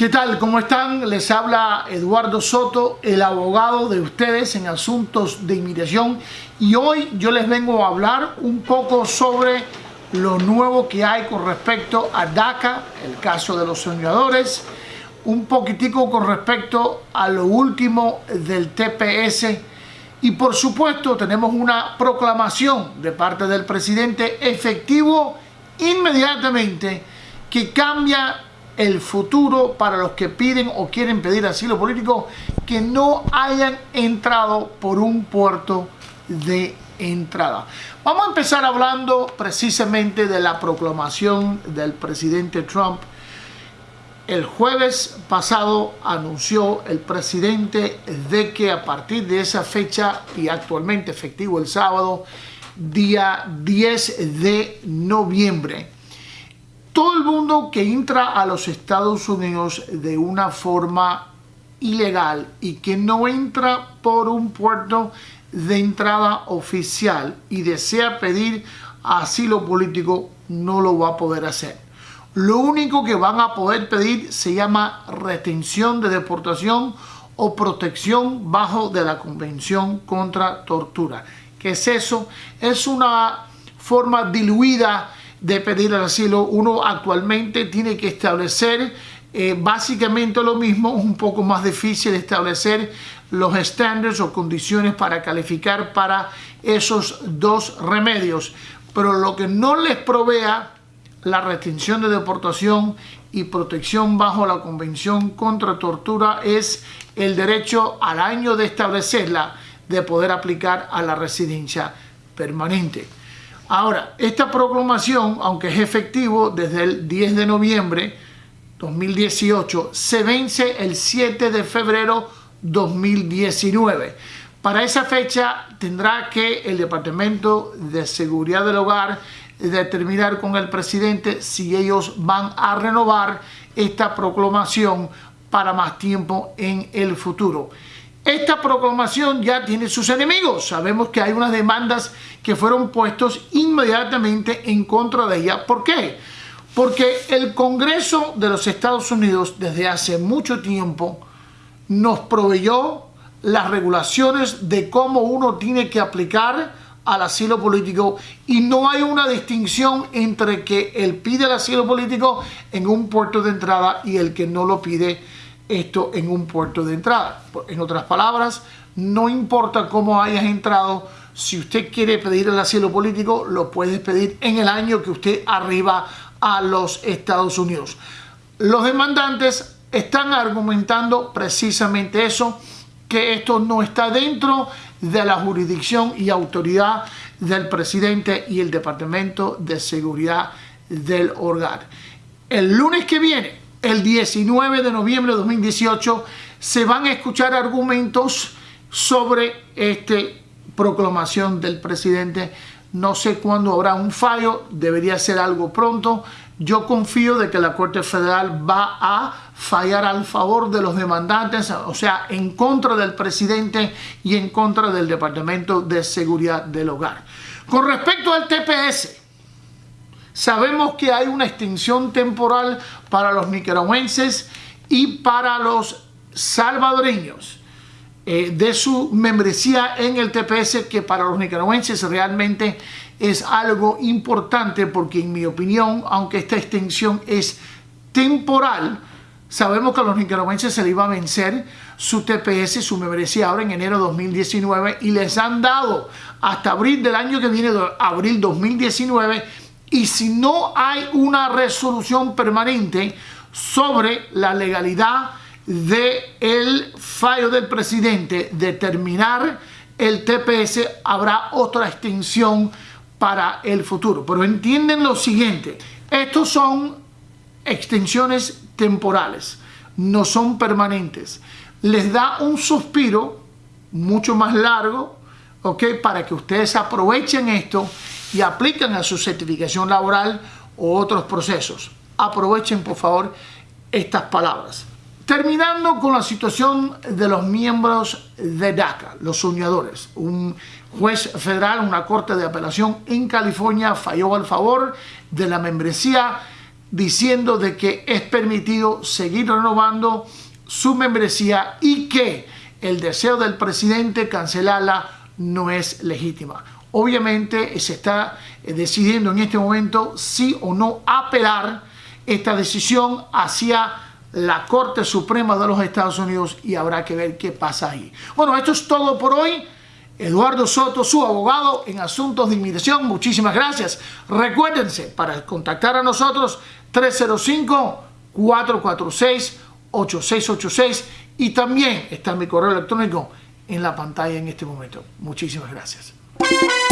¿Qué tal? ¿Cómo están? Les habla Eduardo Soto, el abogado de ustedes en asuntos de inmigración y hoy yo les vengo a hablar un poco sobre lo nuevo que hay con respecto a DACA, el caso de los soñadores, un poquitico con respecto a lo último del TPS y por supuesto tenemos una proclamación de parte del presidente efectivo inmediatamente que cambia el futuro para los que piden o quieren pedir asilo político que no hayan entrado por un puerto de entrada. Vamos a empezar hablando precisamente de la proclamación del presidente Trump. El jueves pasado anunció el presidente de que a partir de esa fecha y actualmente efectivo el sábado, día 10 de noviembre, todo el mundo que entra a los Estados Unidos de una forma ilegal y que no entra por un puerto de entrada oficial y desea pedir asilo político no lo va a poder hacer. Lo único que van a poder pedir se llama retención de deportación o protección bajo de la Convención contra Tortura. ¿Qué es eso? Es una forma diluida de pedir el asilo. Uno actualmente tiene que establecer eh, básicamente lo mismo, un poco más difícil establecer los estándares o condiciones para calificar para esos dos remedios. Pero lo que no les provea la retención de deportación y protección bajo la Convención contra Tortura es el derecho al año de establecerla de poder aplicar a la residencia permanente. Ahora, esta proclamación, aunque es efectivo desde el 10 de noviembre 2018, se vence el 7 de febrero 2019. Para esa fecha tendrá que el Departamento de Seguridad del Hogar determinar con el presidente si ellos van a renovar esta proclamación para más tiempo en el futuro. Esta proclamación ya tiene sus enemigos. Sabemos que hay unas demandas que fueron puestos inmediatamente en contra de ella. ¿Por qué? Porque el Congreso de los Estados Unidos desde hace mucho tiempo nos proveyó las regulaciones de cómo uno tiene que aplicar al asilo político y no hay una distinción entre que él pide el asilo político en un puerto de entrada y el que no lo pide esto en un puerto de entrada. En otras palabras, no importa cómo hayas entrado, si usted quiere pedir el asilo político, lo puedes pedir en el año que usted arriba a los Estados Unidos. Los demandantes están argumentando precisamente eso, que esto no está dentro de la jurisdicción y autoridad del presidente y el Departamento de Seguridad del Hogar. El lunes que viene el 19 de noviembre de 2018 se van a escuchar argumentos sobre esta proclamación del presidente. No sé cuándo habrá un fallo, debería ser algo pronto. Yo confío de que la Corte Federal va a fallar al favor de los demandantes, o sea, en contra del presidente y en contra del Departamento de Seguridad del Hogar. Con respecto al TPS, Sabemos que hay una extinción temporal para los nicaragüenses y para los salvadoreños eh, de su membresía en el TPS que para los nicaragüenses realmente es algo importante porque en mi opinión, aunque esta extensión es temporal, sabemos que a los nicaragüenses se les iba a vencer su TPS, su membresía ahora en enero de 2019 y les han dado hasta abril del año que viene, abril 2019, y si no hay una resolución permanente sobre la legalidad del el fallo del presidente de terminar el TPS, habrá otra extensión para el futuro. Pero entienden lo siguiente, estos son extensiones temporales, no son permanentes. Les da un suspiro mucho más largo, ¿ok? Para que ustedes aprovechen esto y aplican a su certificación laboral o otros procesos. Aprovechen por favor estas palabras. Terminando con la situación de los miembros de DACA, los soñadores. Un juez federal, una corte de apelación en California falló al favor de la membresía diciendo de que es permitido seguir renovando su membresía y que el deseo del presidente cancelarla no es legítima. Obviamente se está eh, decidiendo en este momento si o no apelar esta decisión hacia la Corte Suprema de los Estados Unidos y habrá que ver qué pasa ahí. Bueno, esto es todo por hoy. Eduardo Soto, su abogado en asuntos de inmigración. Muchísimas gracias. Recuérdense, para contactar a nosotros, 305-446-8686 y también está mi correo electrónico en la pantalla en este momento. Muchísimas gracias. Thank you.